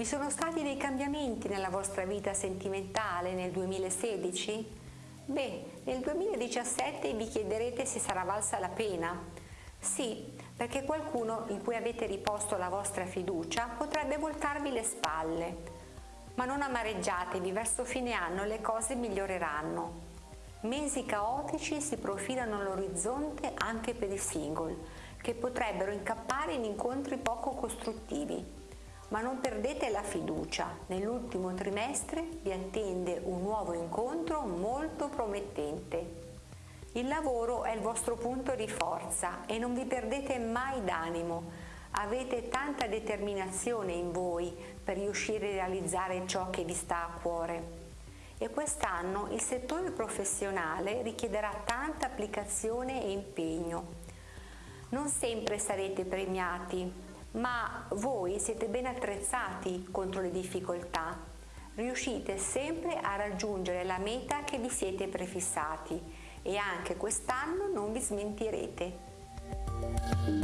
Vi sono stati dei cambiamenti nella vostra vita sentimentale nel 2016? Beh, nel 2017 vi chiederete se sarà valsa la pena. Sì, perché qualcuno in cui avete riposto la vostra fiducia potrebbe voltarvi le spalle. Ma non amareggiatevi, verso fine anno le cose miglioreranno. Mesi caotici si profilano all'orizzonte anche per i single, che potrebbero incappare in incontri poco costruttivi. Ma non perdete la fiducia, nell'ultimo trimestre vi attende un nuovo incontro molto promettente. Il lavoro è il vostro punto di forza e non vi perdete mai d'animo. Avete tanta determinazione in voi per riuscire a realizzare ciò che vi sta a cuore. E quest'anno il settore professionale richiederà tanta applicazione e impegno. Non sempre sarete premiati, ma voi siete ben attrezzati contro le difficoltà. Riuscite sempre a raggiungere la meta che vi siete prefissati e anche quest'anno non vi smentirete.